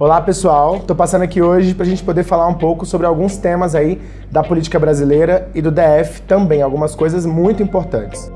Olá pessoal, estou passando aqui hoje para a gente poder falar um pouco sobre alguns temas aí da política brasileira e do DF também, algumas coisas muito importantes.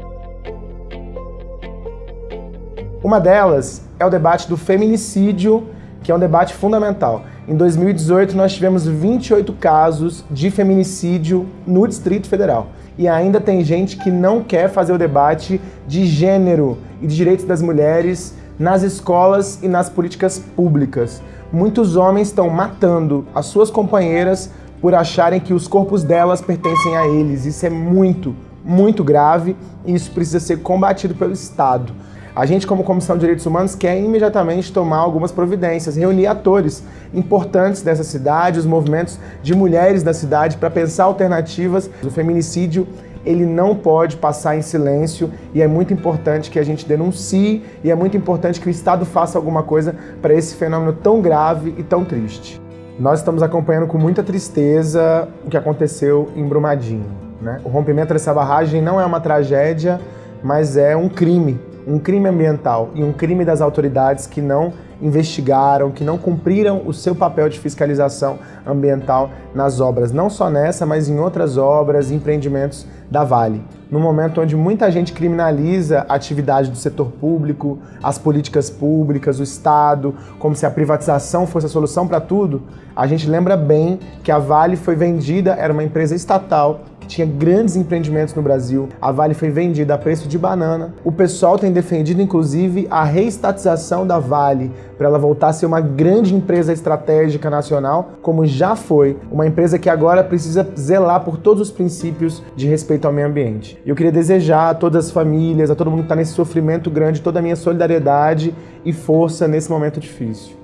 Uma delas é o debate do feminicídio, que é um debate fundamental. Em 2018 nós tivemos 28 casos de feminicídio no Distrito Federal. E ainda tem gente que não quer fazer o debate de gênero e de direitos das mulheres nas escolas e nas políticas públicas. Muitos homens estão matando as suas companheiras por acharem que os corpos delas pertencem a eles. Isso é muito, muito grave e isso precisa ser combatido pelo Estado. A gente, como Comissão de Direitos Humanos, quer imediatamente tomar algumas providências, reunir atores importantes dessa cidade, os movimentos de mulheres da cidade, para pensar alternativas. O feminicídio ele não pode passar em silêncio e é muito importante que a gente denuncie e é muito importante que o Estado faça alguma coisa para esse fenômeno tão grave e tão triste. Nós estamos acompanhando com muita tristeza o que aconteceu em Brumadinho. Né? O rompimento dessa barragem não é uma tragédia, mas é um crime, um crime ambiental e um crime das autoridades que não investigaram, que não cumpriram o seu papel de fiscalização ambiental nas obras, não só nessa, mas em outras obras, empreendimentos da Vale. No momento onde muita gente criminaliza a atividade do setor público, as políticas públicas, o Estado, como se a privatização fosse a solução para tudo, a gente lembra bem que a Vale foi vendida, era uma empresa estatal, que tinha grandes empreendimentos no Brasil. A Vale foi vendida a preço de banana. O pessoal tem defendido, inclusive, a reestatização da Vale para ela voltar a ser uma grande empresa estratégica nacional, como já foi, uma empresa que agora precisa zelar por todos os princípios de respeito ao meio ambiente. E eu queria desejar a todas as famílias, a todo mundo que está nesse sofrimento grande, toda a minha solidariedade e força nesse momento difícil.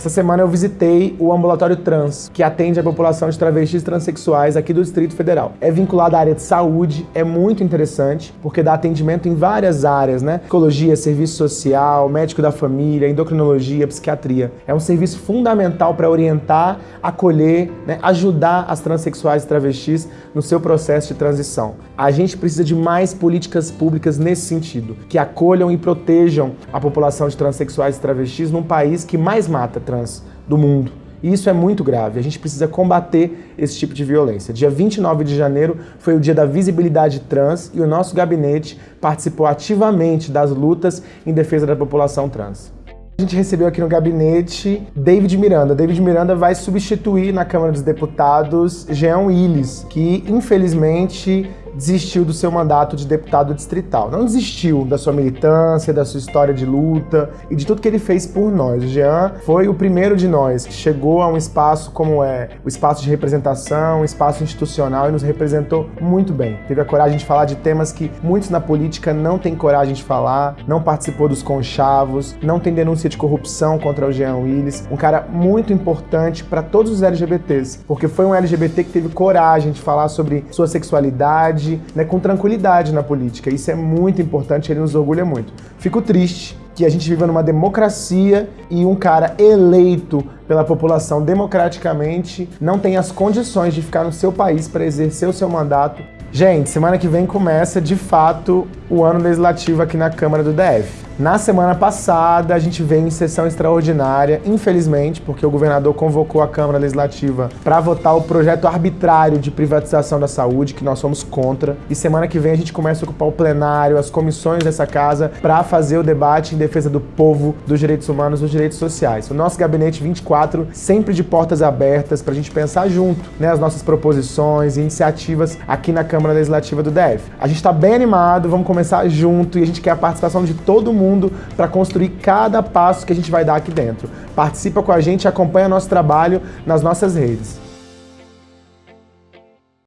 Essa semana eu visitei o ambulatório trans, que atende a população de travestis transexuais aqui do Distrito Federal. É vinculado à área de saúde, é muito interessante, porque dá atendimento em várias áreas, né? Psicologia, serviço social, médico da família, endocrinologia, psiquiatria. É um serviço fundamental para orientar, acolher, né? ajudar as transexuais e travestis no seu processo de transição. A gente precisa de mais políticas públicas nesse sentido, que acolham e protejam a população de transexuais e travestis num país que mais mata trans do mundo. E isso é muito grave, a gente precisa combater esse tipo de violência. Dia 29 de janeiro foi o dia da visibilidade trans e o nosso gabinete participou ativamente das lutas em defesa da população trans. A gente recebeu aqui no gabinete David Miranda. David Miranda vai substituir na Câmara dos Deputados Jean Willis, que infelizmente desistiu do seu mandato de deputado distrital. Não desistiu da sua militância, da sua história de luta e de tudo que ele fez por nós. O Jean foi o primeiro de nós que chegou a um espaço como é o espaço de representação, um espaço institucional e nos representou muito bem. Teve a coragem de falar de temas que muitos na política não têm coragem de falar, não participou dos conchavos, não tem denúncia de corrupção contra o Jean Willis. Um cara muito importante para todos os LGBTs, porque foi um LGBT que teve coragem de falar sobre sua sexualidade, né, com tranquilidade na política. Isso é muito importante, ele nos orgulha muito. Fico triste que a gente viva numa democracia e um cara eleito pela população democraticamente não tem as condições de ficar no seu país para exercer o seu mandato. Gente, semana que vem começa, de fato, o ano legislativo aqui na Câmara do DF. Na semana passada, a gente veio em sessão extraordinária, infelizmente, porque o governador convocou a Câmara Legislativa para votar o projeto arbitrário de privatização da saúde, que nós somos contra. E semana que vem a gente começa a ocupar o plenário, as comissões dessa casa, para fazer o debate em defesa do povo, dos direitos humanos, dos direitos sociais. O nosso Gabinete 24 sempre de portas abertas para a gente pensar junto né, as nossas proposições e iniciativas aqui na Câmara Legislativa do DF. A gente está bem animado, vamos começar junto e a gente quer a participação de todo mundo mundo para construir cada passo que a gente vai dar aqui dentro. Participa com a gente e acompanha nosso trabalho nas nossas redes.